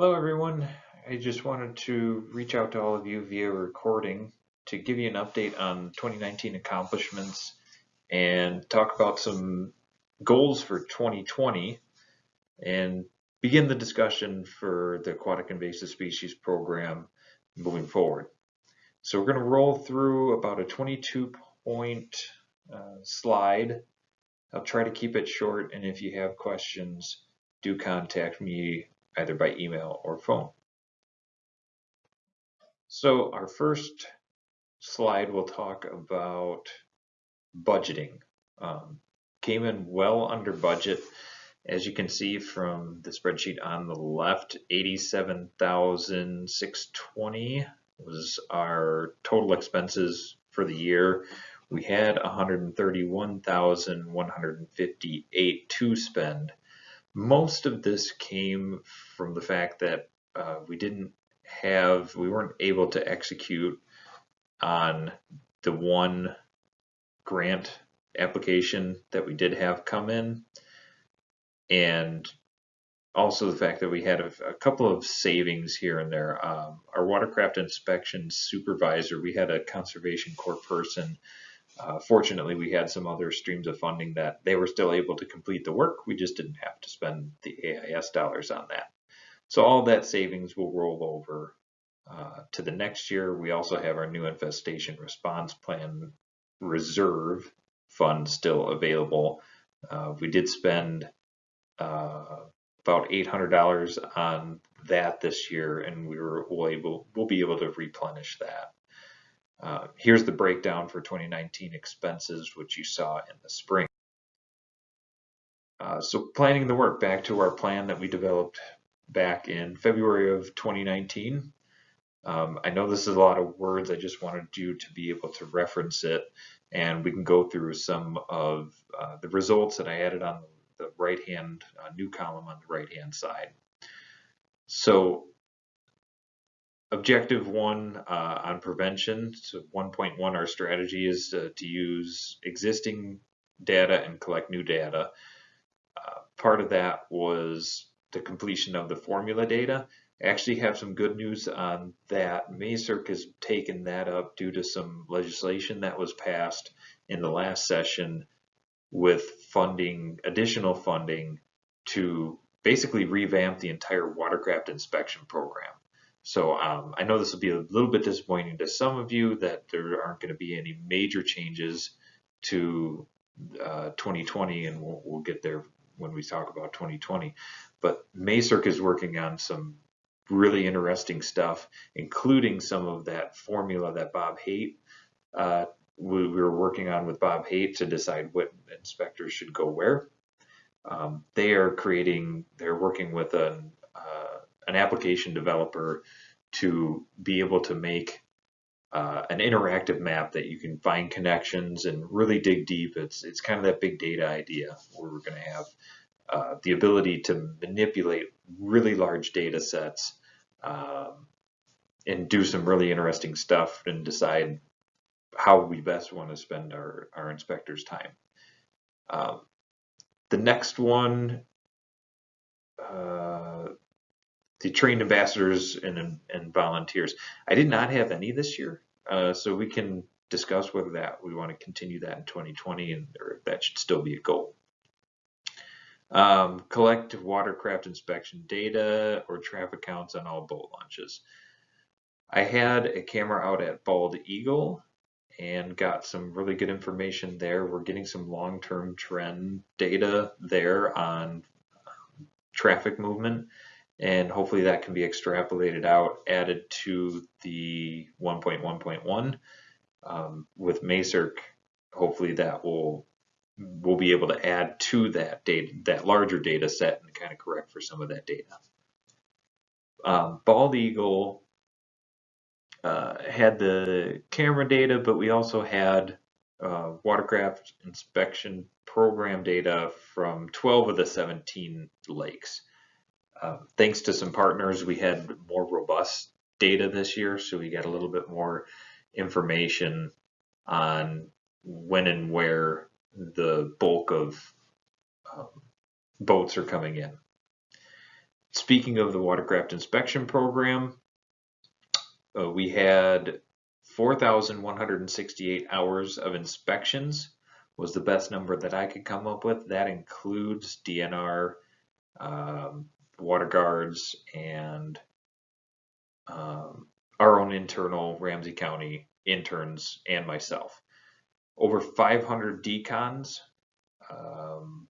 Hello everyone. I just wanted to reach out to all of you via recording to give you an update on 2019 accomplishments and talk about some goals for 2020 and begin the discussion for the Aquatic Invasive Species Program moving forward. So we're going to roll through about a 22 point uh, slide. I'll try to keep it short and if you have questions do contact me either by email or phone. So our first slide will talk about budgeting. Um, came in well under budget. As you can see from the spreadsheet on the left, 87,620 was our total expenses for the year. We had 131,158 to spend most of this came from the fact that uh, we didn't have, we weren't able to execute on the one grant application that we did have come in. And also the fact that we had a, a couple of savings here and there. Um, our watercraft inspection supervisor, we had a conservation corps person uh, fortunately, we had some other streams of funding that they were still able to complete the work. We just didn't have to spend the AIS dollars on that. So all that savings will roll over uh, to the next year. We also have our new infestation response plan reserve fund still available. Uh, we did spend uh, about $800 on that this year, and we were able we'll be able to replenish that. Uh, here's the breakdown for 2019 expenses, which you saw in the spring. Uh, so planning the work back to our plan that we developed back in February of 2019. Um, I know this is a lot of words. I just wanted you to be able to reference it and we can go through some of uh, the results that I added on the right hand uh, new column on the right hand side. So objective one uh, on prevention, so 1.1, our strategy is uh, to use existing data and collect new data. Uh, part of that was the completion of the formula data. I actually have some good news on that. MAISRC has taken that up due to some legislation that was passed in the last session with funding, additional funding to basically revamp the entire watercraft inspection program. So um, I know this will be a little bit disappointing to some of you that there aren't going to be any major changes to uh, 2020, and we'll, we'll, get there when we talk about 2020. But MAISRC is working on some really interesting stuff, including some of that formula that Bob Haight uh, we, we, were working on with Bob Haight to decide what inspectors should go where. Um, they are creating, they're working with an an application developer to be able to make uh, an interactive map that you can find connections and really dig deep. It's it's kind of that big data idea where we're going to have uh, the ability to manipulate really large data sets um, and do some really interesting stuff and decide how we best want to spend our, our inspectors' time. Um, the next one uh, the trained ambassadors and, and volunteers. I did not have any this year, uh, so we can discuss whether that we want to continue that in 2020 and or that should still be a goal. Um, collect watercraft inspection data or traffic counts on all boat launches. I had a camera out at Bald Eagle and got some really good information there. We're getting some long-term trend data there on um, traffic movement and hopefully that can be extrapolated out, added to the 1.1.1 um, with MAISRC. Hopefully that will we'll be able to add to that data, that larger data set and kind of correct for some of that data. Um, Bald Eagle uh, had the camera data, but we also had uh, watercraft inspection program data from 12 of the 17 lakes. Um, thanks to some partners, we had more robust data this year, so we got a little bit more information on when and where the bulk of um, boats are coming in. speaking of the watercraft inspection program, uh, we had 4,168 hours of inspections was the best number that I could come up with. That includes DNR, um, water guards, and um, our own internal Ramsey County interns and myself. Over 500 decons um,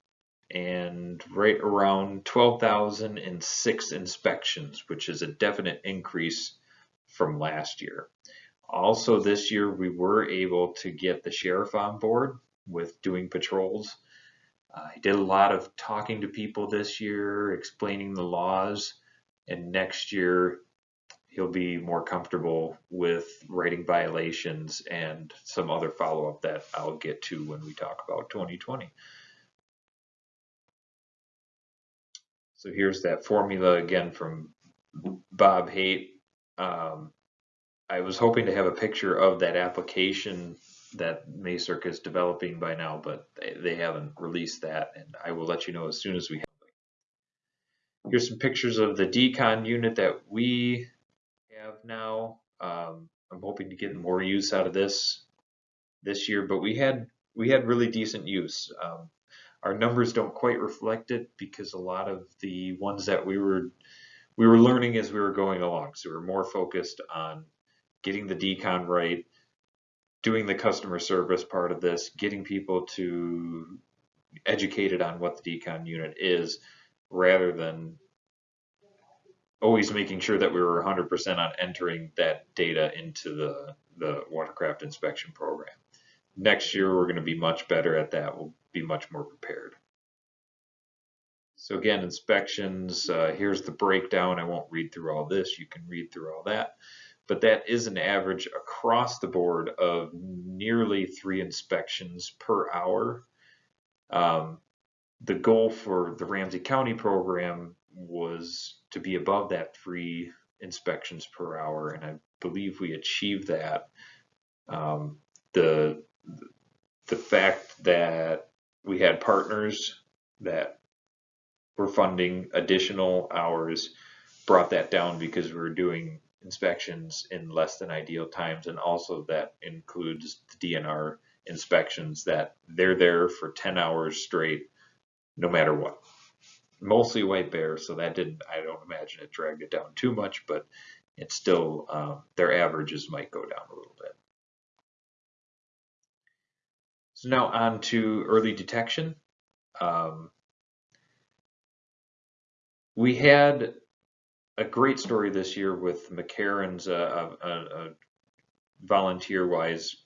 and right around 12,006 inspections, which is a definite increase from last year. Also this year we were able to get the sheriff on board with doing patrols. Uh, I did a lot of talking to people this year, explaining the laws, and next year he'll be more comfortable with writing violations and some other follow-up that I'll get to when we talk about 2020. So here's that formula again from Bob Haight. Um, I was hoping to have a picture of that application that MAISRC is developing by now, but they, they haven't released that, and I will let you know as soon as we have it. Here's some pictures of the decon unit that we have now. Um, I'm hoping to get more use out of this this year, but we had we had really decent use. Um, our numbers don't quite reflect it because a lot of the ones that we were we were learning as we were going along, so we we're more focused on getting the decon right, doing the customer service part of this, getting people to educated on what the decon unit is, rather than always making sure that we were 100% on entering that data into the, the watercraft inspection program. Next year, we're going to be much better at that. We'll be much more prepared. So again, inspections, uh, here's the breakdown. I won't read through all this. You can read through all that but that is an average across the board of nearly three inspections per hour. Um, the goal for the Ramsey County program was to be above that three inspections per hour, and I believe we achieved that. Um, the the fact that we had partners that were funding additional hours brought that down because we were doing inspections in less than ideal times, and also that includes the DNR inspections that they're there for 10 hours straight, no matter what. Mostly white bear, so that didn't, I don't imagine it dragged it down too much, but it's still, um, their averages might go down a little bit. So now on to early detection. Um, we had a great story this year with McCarrons uh, uh, uh, volunteer wise.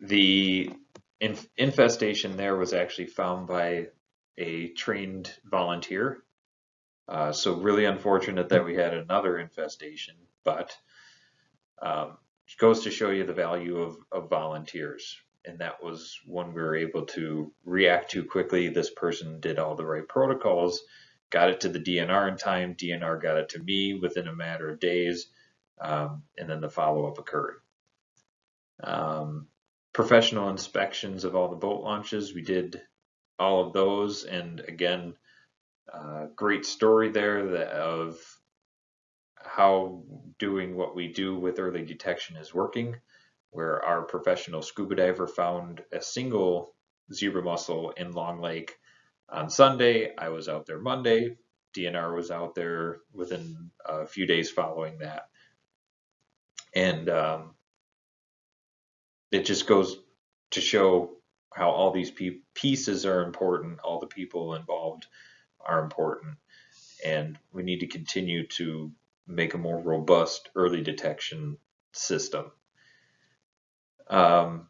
The inf infestation there was actually found by a trained volunteer. Uh, so really unfortunate that we had another infestation, but um, it goes to show you the value of, of volunteers. And that was when we were able to react to quickly. This person did all the right protocols got it to the DNR in time. DNR got it to me within a matter of days, um, and then the follow-up occurred. Um, professional inspections of all the boat launches, we did all of those, and again, uh, great story there that, of how doing what we do with early detection is working, where our professional scuba diver found a single zebra mussel in Long Lake on Sunday. I was out there Monday. DNR was out there within a few days following that. And um, it just goes to show how all these pieces are important, all the people involved are important, and we need to continue to make a more robust early detection system. Um,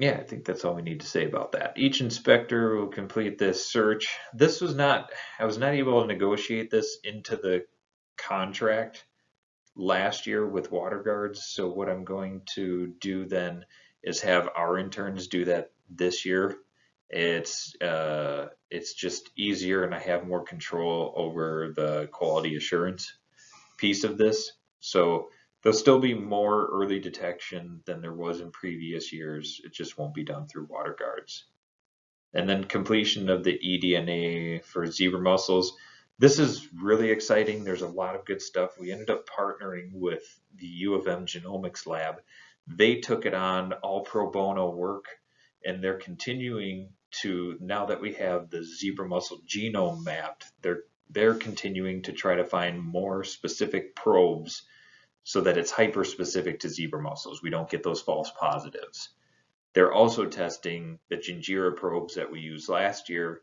yeah, I think that's all we need to say about that. Each inspector will complete this search. This was not, I was not able to negotiate this into the contract last year with water guards. So what I'm going to do then is have our interns do that this year. It's uh, it's just easier and I have more control over the quality assurance piece of this. So There'll still be more early detection than there was in previous years. It just won't be done through water guards. And then completion of the eDNA for zebra mussels. This is really exciting. There's a lot of good stuff. We ended up partnering with the U of M Genomics Lab. They took it on all pro bono work and they're continuing to, now that we have the zebra mussel genome mapped, they're, they're continuing to try to find more specific probes so that it's hyper specific to zebra mussels. We don't get those false positives. They're also testing the Gingera probes that we used last year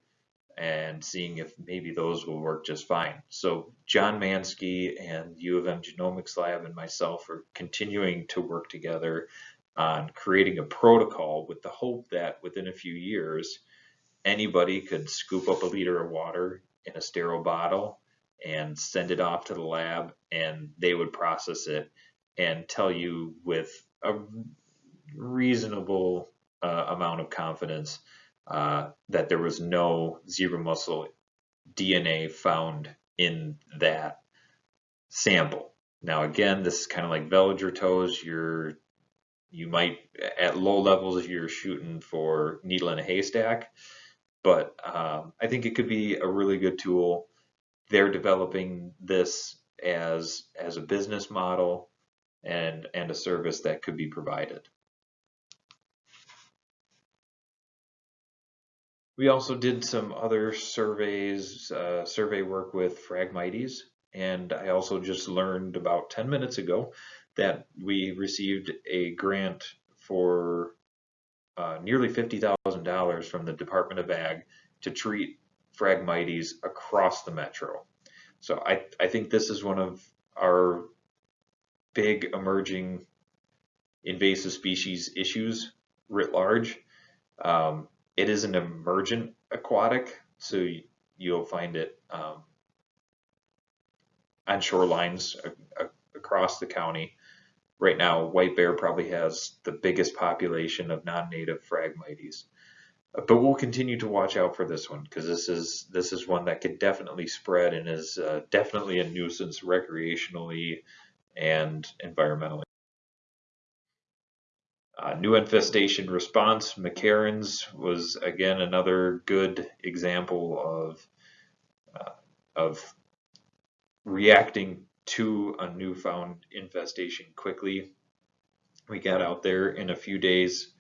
and seeing if maybe those will work just fine. So John Mansky and U of M Genomics Lab and myself are continuing to work together on creating a protocol with the hope that within a few years, anybody could scoop up a liter of water in a sterile bottle and send it off to the lab and they would process it and tell you with a reasonable uh, amount of confidence uh, that there was no zebra mussel DNA found in that sample. Now again, this is kind of like veliger tows. You're you might at low levels you're shooting for needle in a haystack, but um, I think it could be a really good tool. They're developing this as as a business model and and a service that could be provided. We also did some other surveys, uh, survey work with Phragmites, and I also just learned about 10 minutes ago that we received a grant for uh, nearly $50,000 from the Department of Ag to treat Phragmites across the metro. So I, I think this is one of our big emerging invasive species issues writ large. Um, it is an emergent aquatic, so you'll find it um, on shorelines across the county. Right now, white bear probably has the biggest population of non-native Phragmites. But we'll continue to watch out for this one because this is this is one that could definitely spread and is uh, definitely a nuisance recreationally and environmentally. Uh, new infestation response, McCarrons was again another good example of uh, of reacting to a newfound infestation quickly. We got out there in a few days.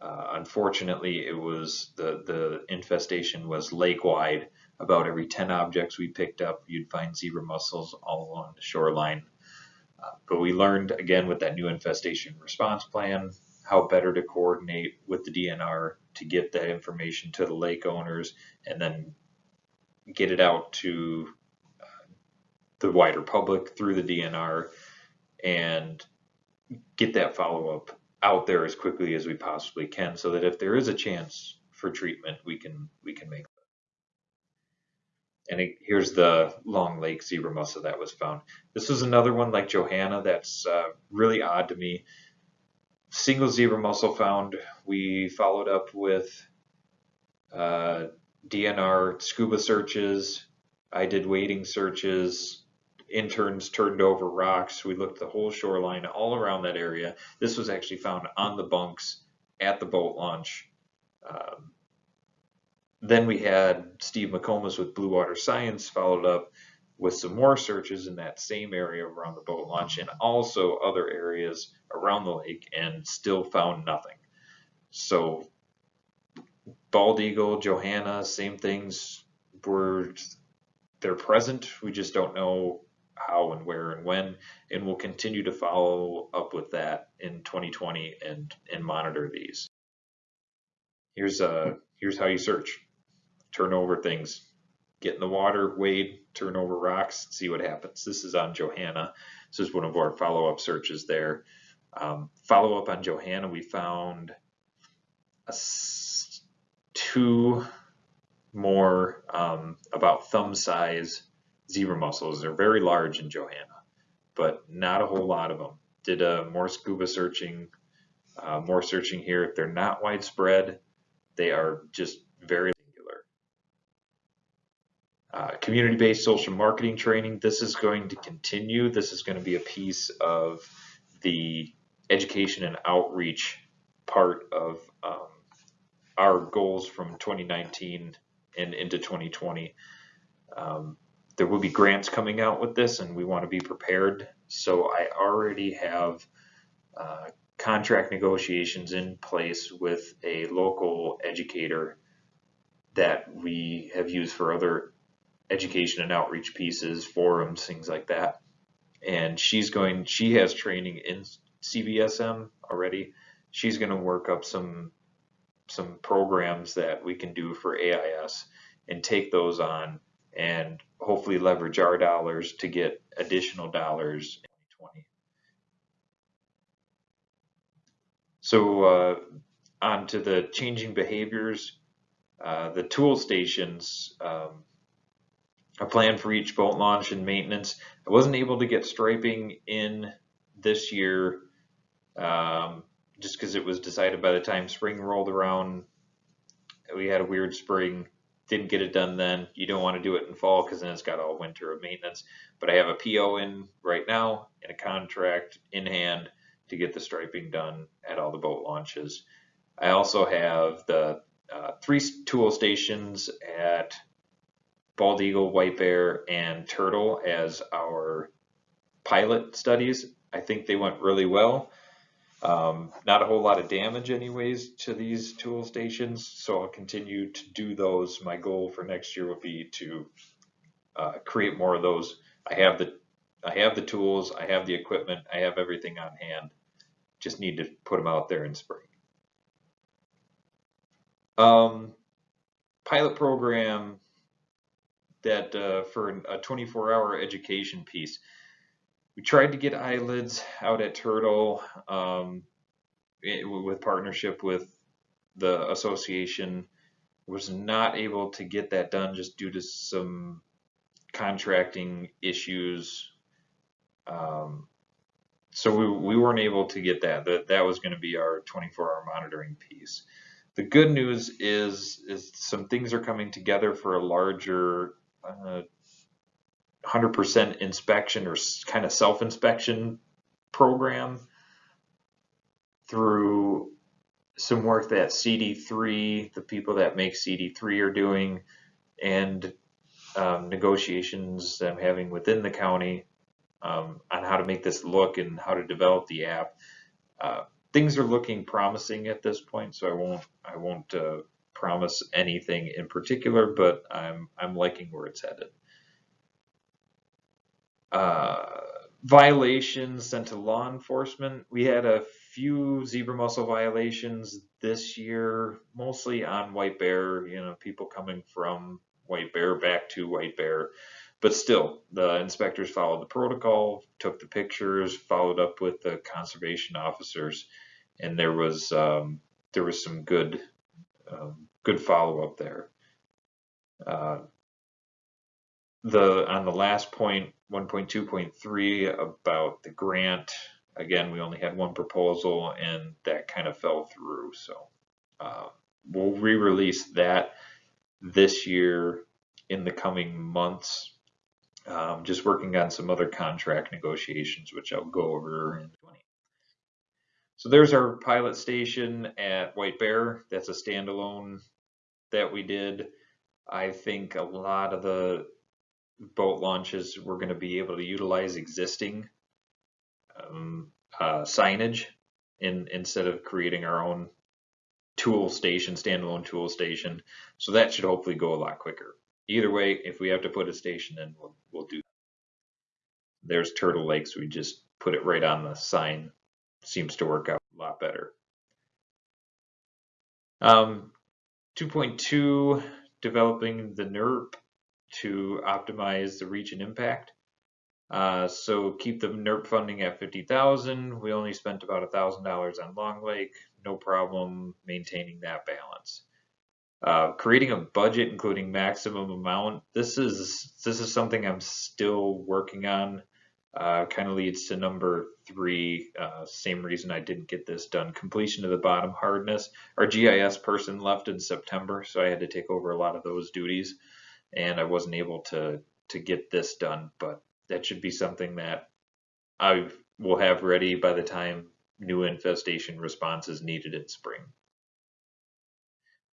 Uh, unfortunately, it was the the infestation was lake wide. About every 10 objects we picked up, you'd find zebra mussels all along the shoreline. Uh, but we learned again with that new infestation response plan how better to coordinate with the DNR to get that information to the lake owners and then get it out to uh, the wider public through the DNR and get that follow up out there as quickly as we possibly can so that if there is a chance for treatment we can we can make it. and it, here's the long lake zebra mussel that was found this is another one like johanna that's uh, really odd to me single zebra mussel found. We followed up with uh, DNR scuba searches. I did wading searches. Interns turned over rocks. We looked the whole shoreline all around that area. This was actually found on the bunks at the boat launch. Um, then we had Steve McComas with Blue Water Science followed up with some more searches in that same area around the boat launch and also other areas around the lake and still found nothing. So bald eagle, Johanna, same things were they're present. We just don't know how and where and when, and we'll continue to follow up with that in 2020 and and monitor these. Here's uh here's how you search. Turn over things, get in the water, wade, turn over rocks, see what happens. This is on Johanna. This is one of our follow-up searches there. Um, follow-up on Johanna, we found a, two more um, about thumb size zebra mussels. They're very large in Johanna, but not a whole lot of them. Did uh, more scuba searching, uh, more searching here. They're not widespread. They are just very uh, community-based social marketing training. This is going to continue. This is going to be a piece of the education and outreach part of um, our goals from 2019 and into 2020. Um, there will be grants coming out with this, and we want to be prepared. So I already have uh, contract negotiations in place with a local educator that we have used for other education and outreach pieces, forums, things like that. And she's going, she has training in CBSM already. She's going to work up some some programs that we can do for AIS and take those on and hopefully leverage our dollars to get additional dollars in 2020. So uh, on to the changing behaviors, uh, the tool stations, um, a plan for each boat launch and maintenance. I wasn't able to get striping in this year um, just because it was decided by the time spring rolled around. We had a weird spring, didn't get it done then. You don't want to do it in fall because then it's got all winter of maintenance. But I have a PO in right now and a contract in hand to get the striping done at all the boat launches. I also have the uh, three tool stations at Bald Eagle, White Bear, and Turtle as our pilot studies. I think they went really well. Um, not a whole lot of damage anyways to these tool stations, so I'll continue to do those. My goal for next year will be to uh, create more of those. I have the I have the tools, I have the equipment, I have everything on hand. Just need to put them out there in spring. Um, pilot program that uh, for a 24-hour education piece we tried to get eyelids out at Turtle um, it, with partnership with the association. Was not able to get that done just due to some contracting issues. Um, so we, we weren't able to get that. That that was going to be our 24-hour monitoring piece. The good news is is some things are coming together for a larger uh, 100% inspection or kind of self-inspection program through some work that CD3, the people that make CD3 are doing, and um, negotiations I'm having within the county um, on how to make this look and how to develop the app. Uh, things are looking promising at this point, so I won't I won't uh, promise anything in particular, but I'm I'm liking where it's headed uh, violations sent to law enforcement. We had a few zebra mussel violations this year, mostly on white bear, you know, people coming from white bear back to white bear. But still, the inspectors followed the protocol, took the pictures, followed up with the conservation officers, and there was um, there was some good um, good follow up there. Uh, the on the last point 1.2.3 about the grant again we only had one proposal and that kind of fell through so uh, we'll re-release that this year in the coming months. Um, just working on some other contract negotiations which I'll go over in 20 so there's our pilot station at White Bear. That's a standalone that we did. I think a lot of the boat launches, we're going to be able to utilize existing um, uh, signage in, instead of creating our own tool station, standalone tool station. So that should hopefully go a lot quicker. Either way, if we have to put a station in, we'll, we'll do that. There's Turtle Lakes. We just put it right on the sign. Seems to work out a lot better. Um, 2.2, developing the NERP to optimize the reach and impact. Uh, so keep the NERP funding at 50,000. We only spent about $1,000 on Long Lake. No problem maintaining that balance. Uh, creating a budget including maximum amount. This is this is something I'm still working on. Uh, kind of leads to number three. Uh, same reason I didn't get this done. Completion of the bottom hardness. Our GIS person left in September, so I had to take over a lot of those duties and I wasn't able to to get this done, but that should be something that I will have ready by the time new infestation response is needed in spring.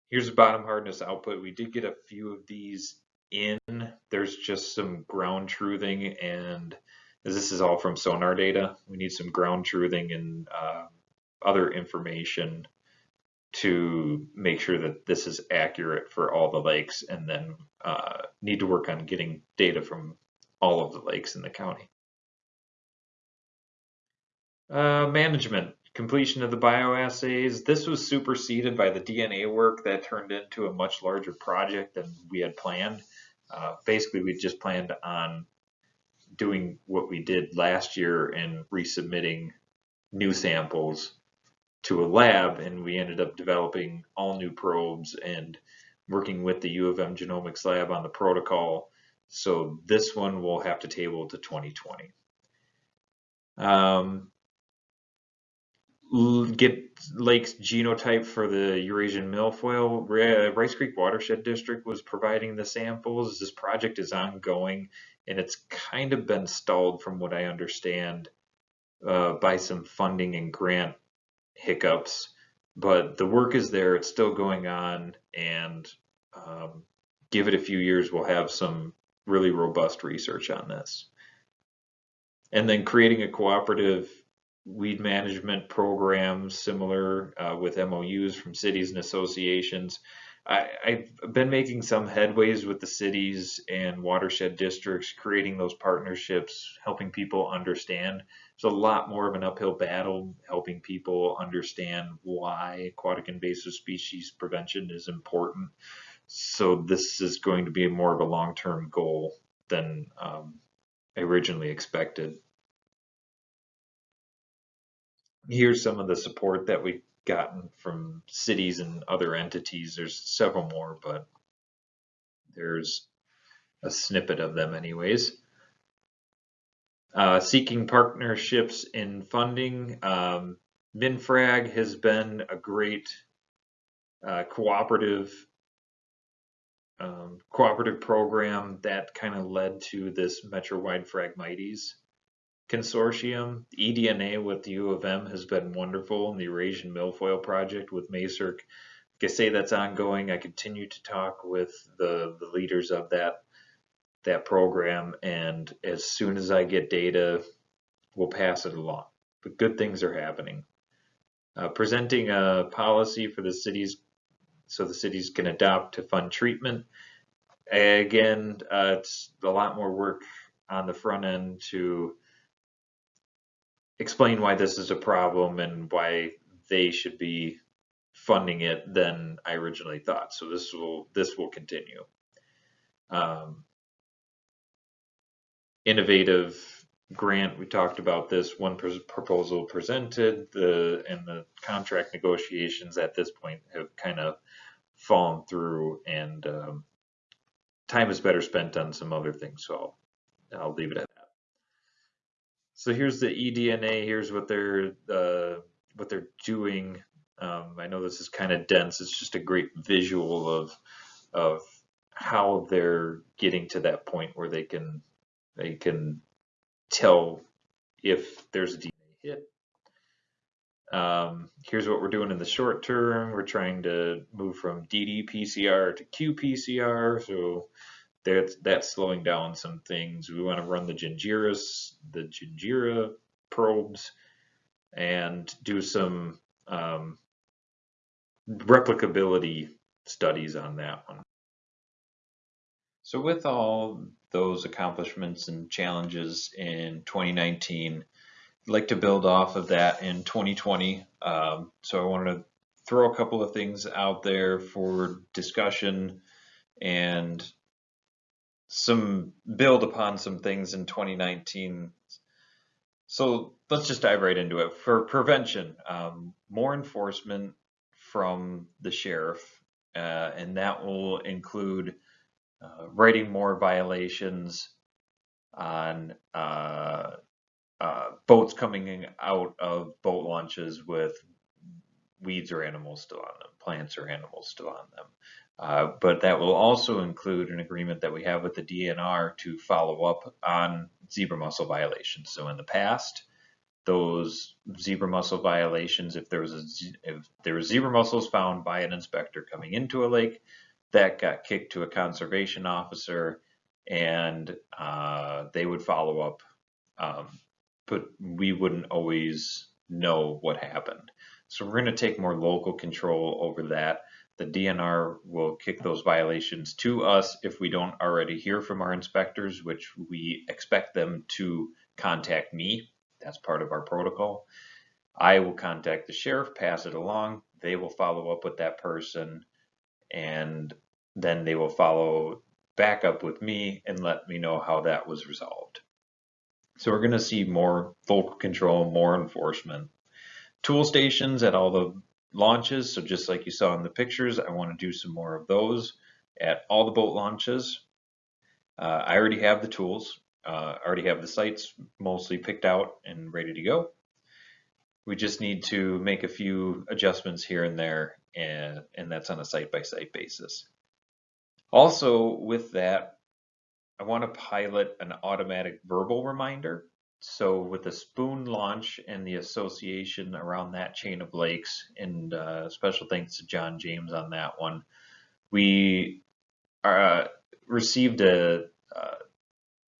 Here's the bottom hardness output. We did get a few of these in. There's just some ground truthing and this is all from sonar data. We need some ground truthing and uh, other information to make sure that this is accurate for all the lakes and then uh, need to work on getting data from all of the lakes in the county. Uh, management, completion of the bioassays. This was superseded by the DNA work that turned into a much larger project than we had planned. Uh, basically, we just planned on doing what we did last year and resubmitting new samples to a lab and we ended up developing all new probes and working with the U of M genomics lab on the protocol. So this one will have to table to 2020. Um, get lakes genotype for the Eurasian milfoil. Rice Creek Watershed District was providing the samples. This project is ongoing and it's kind of been stalled from what I understand uh, by some funding and grant hiccups, but the work is there. It's still going on, and um, give it a few years, we'll have some really robust research on this. And then creating a cooperative weed management program similar uh, with MOUs from cities and associations. I, have been making some headways with the cities and watershed districts, creating those partnerships, helping people understand. It's a lot more of an uphill battle, helping people understand why aquatic invasive species prevention is important. So this is going to be more of a long-term goal than um, originally expected. Here's some of the support that we've gotten from cities and other entities. There's several more, but there's a snippet of them anyways. Uh, seeking partnerships in funding. Um, MinFrag has been a great uh, cooperative um, cooperative program that kind of led to this Metro-wide Phragmites consortium. eDNA with the U of M has been wonderful, and the Eurasian Milfoil Project with MAISRC. Like I say, that's ongoing. I continue to talk with the, the leaders of that that program, and as soon as I get data, we'll pass it along. But good things are happening. Uh, presenting a policy for the cities so the cities can adopt to fund treatment. Again, uh, it's a lot more work on the front end to explain why this is a problem and why they should be funding it than I originally thought. So this will this will continue. Um, innovative grant. We talked about this one proposal presented. The and the contract negotiations at this point have kind of fallen through, and um, time is better spent on some other things. So I'll, I'll leave it at that. so here's the eDNA. Here's what they're uh, what they're doing. Um, I know this is kind of dense. It's just a great visual of of how they're getting to that point where they can they can tell if there's a DNA hit. Um, here's what we're doing in the short term. We're trying to move from ddPCR to qPCR. So that's that's slowing down some things. We want to run the Gingeras, the Gingera probes, and do some um, replicability studies on that one. So with all those accomplishments and challenges in 2019, I'd like to build off of that in 2020. Um, so I wanted to throw a couple of things out there for discussion and some build upon some things in 2019. So let's just dive right into it. For prevention, um, more enforcement from the sheriff, uh, and that will include uh, writing more violations on uh, uh boats coming out of boat launches with weeds or animals still on them, plants or animals still on them. Uh, but that will also include an agreement that we have with the DNR to follow up on zebra mussel violations. So in the past, those zebra mussel violations. If there was a, if there was zebra mussels found by an inspector coming into a lake, that got kicked to a conservation officer, and uh, they would follow up. Um, but we wouldn't always know what happened. So we're going to take more local control over that. The DNR will kick those violations to us if we don't already hear from our inspectors, which we expect them to contact me. That's part of our protocol. I will contact the sheriff, pass it along. They will follow up with that person and then they will follow back up with me and let me know how that was resolved. So we're going to see more local control, more enforcement. Tool stations at all the launches. So just like you saw in the pictures, I want to do some more of those at all the boat launches. Uh, I already have the tools. Uh, I already have the sites mostly picked out and ready to go. We just need to make a few adjustments here and there, and, and that's on a site-by-site -site basis. Also, with that, I want to pilot an automatic verbal reminder so with the spoon launch and the association around that chain of lakes, and uh, special thanks to John James on that one, we uh, received a uh,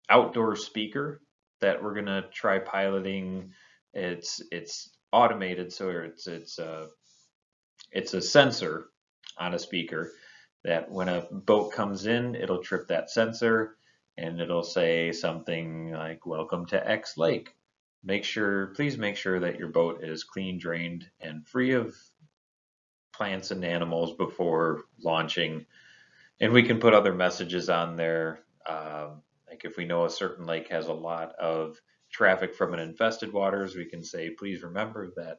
outdoor speaker that we're gonna try piloting. It's it's automated, so it's it's a it's a sensor on a speaker that when a boat comes in, it'll trip that sensor and it'll say something like welcome to X Lake. Make sure, please make sure that your boat is clean, drained, and free of plants and animals before launching. And we can put other messages on there. Um, like if we know a certain lake has a lot of traffic from an infested waters, we can say, please remember that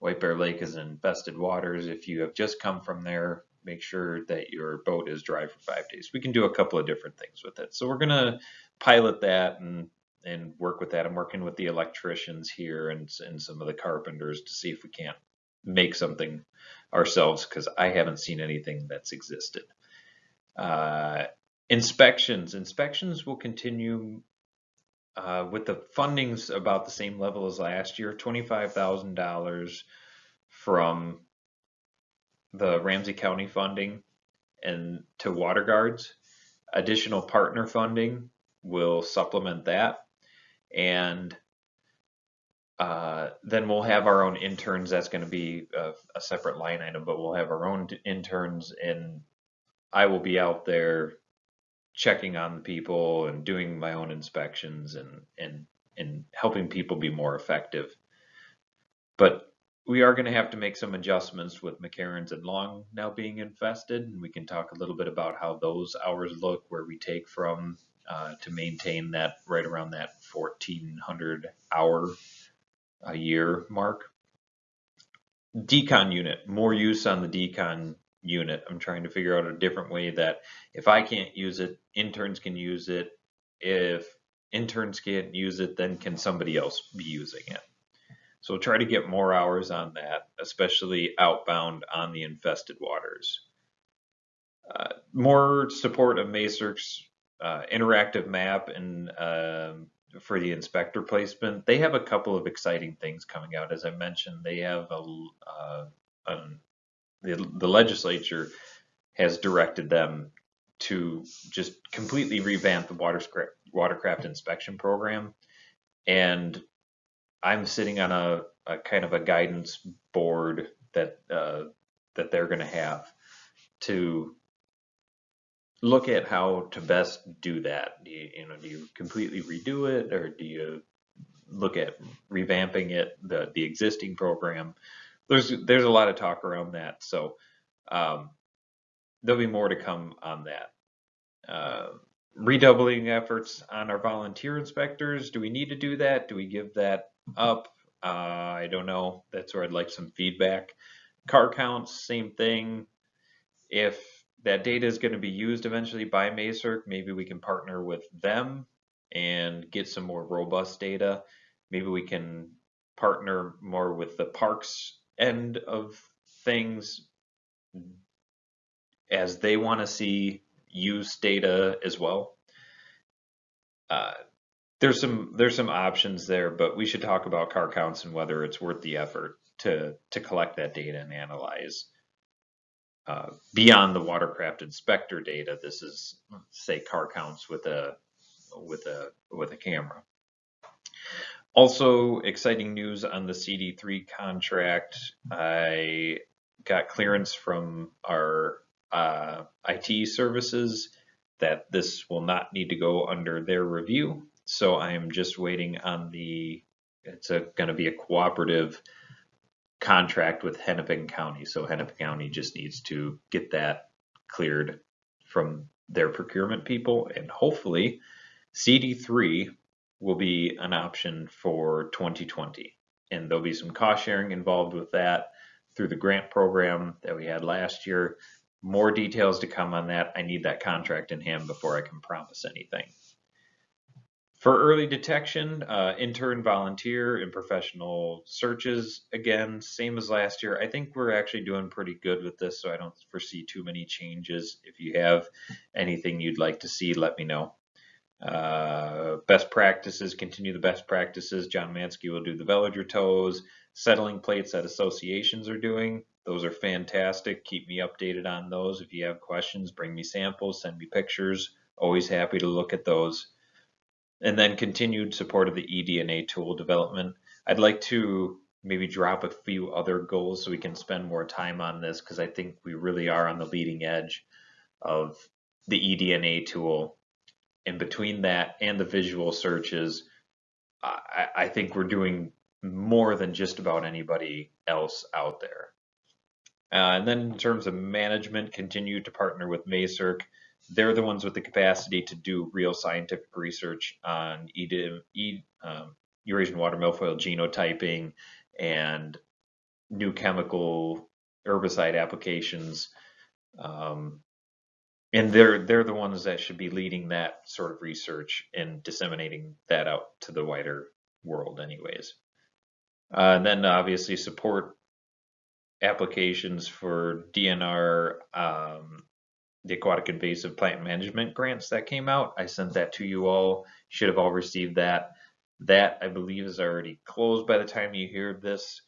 White Bear Lake is in infested waters. If you have just come from there, make sure that your boat is dry for five days. We can do a couple of different things with it. So we're going to pilot that and and work with that. I'm working with the electricians here and, and some of the carpenters to see if we can't make something ourselves because I haven't seen anything that's existed. Uh, inspections. Inspections will continue uh, with the fundings about the same level as last year, $25,000 from the Ramsey County funding and to water guards. Additional partner funding will supplement that. And uh, then we'll have our own interns. That's going to be a, a, separate line item, but we'll have our own interns, and I will be out there checking on the people and doing my own inspections and and and helping people be more effective. But we are going to have to make some adjustments with McCarrons and Long now being infested. And we can talk a little bit about how those hours look, where we take from uh, to maintain that right around that 1400 hour a year mark. Decon unit, more use on the decon unit. I'm trying to figure out a different way that if I can't use it, interns can use it. If interns can't use it, then can somebody else be using it? So try to get more hours on that, especially outbound on the infested waters. Uh, more support of MAISRC's uh, interactive map and um, for the inspector placement. They have a couple of exciting things coming out. As I mentioned, they have a, uh, the, the legislature has directed them to just completely revamp the watercraft, watercraft inspection program. And I'm sitting on a, a kind of a guidance board that uh, that they're going to have to look at how to best do that. Do you, you know, do you completely redo it, or do you look at revamping it, the the existing program? There's there's a lot of talk around that, so um, there'll be more to come on that. Uh, redoubling efforts on our volunteer inspectors. Do we need to do that? Do we give that up. Uh, I don't know. That's where I'd like some feedback. Car counts, same thing. If that data is going to be used eventually by MAISRC, maybe we can partner with them and get some more robust data. Maybe we can partner more with the parks end of things as they want to see use data as well. Uh, there's some there's some options there, but we should talk about car counts and whether it's worth the effort to to collect that data and analyze. Uh, beyond the watercraft inspector data, this is say car counts with a with a with a camera. Also, exciting news on the CD3 contract. I got clearance from our uh, IT services that this will not need to go under their review. So I'm just waiting on the, it's going to be a cooperative contract with Hennepin County. So Hennepin County just needs to get that cleared from their procurement people and hopefully CD3 will be an option for 2020. And there'll be some cost sharing involved with that through the grant program that we had last year. More details to come on that. I need that contract in hand before I can promise anything. For early detection, uh, intern, volunteer, and professional searches, again, same as last year. I think we're actually doing pretty good with this, so I don't foresee too many changes. If you have anything you'd like to see, let me know. Uh, best practices, continue the best practices. John Mansky will do the veliger tows, Settling plates that associations are doing. Those are fantastic. Keep me updated on those. If you have questions, bring me samples, send me pictures. Always happy to look at those. And then continued support of the eDNA tool development. I'd like to maybe drop a few other goals so we can spend more time on this because I think we really are on the leading edge of the eDNA tool and between that and the visual searches, I, I think we're doing more than just about anybody else out there. Uh, and then in terms of management, continue to partner with MAISRC. They're the ones with the capacity to do real scientific research on e, um, Eurasian water milfoil genotyping and new chemical herbicide applications. Um, and they're they're the ones that should be leading that sort of research and disseminating that out to the wider world anyways uh, and then obviously support applications for dnr um, the aquatic invasive plant management grants that came out i sent that to you all should have all received that that i believe is already closed by the time you hear this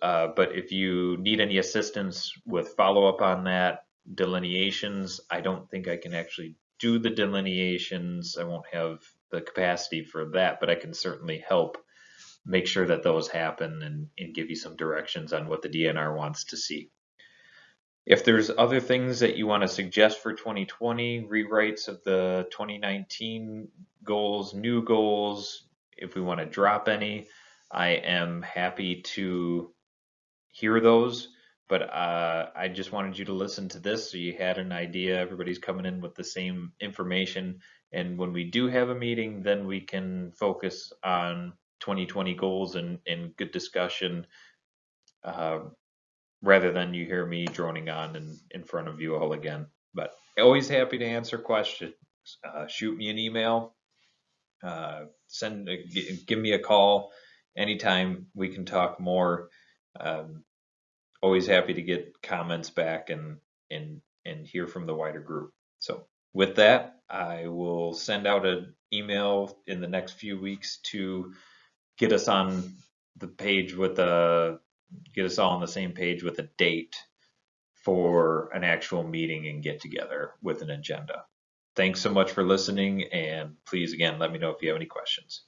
uh, but if you need any assistance with follow-up on that delineations. I don't think I can actually do the delineations. I won't have the capacity for that, but I can certainly help make sure that those happen and, and give you some directions on what the DNR wants to see. If there's other things that you want to suggest for 2020, rewrites of the 2019 goals, new goals, if we want to drop any, I am happy to hear those but uh, I just wanted you to listen to this so you had an idea. Everybody's coming in with the same information. And when we do have a meeting, then we can focus on 2020 goals and, and good discussion uh, rather than you hear me droning on in, in front of you all again. But always happy to answer questions. Uh, shoot me an email, uh, send, give me a call anytime we can talk more. Um, always happy to get comments back and and and hear from the wider group. So with that, I will send out an email in the next few weeks to get us on the page with a get us all on the same page with a date for an actual meeting and get together with an agenda. Thanks so much for listening and please again let me know if you have any questions.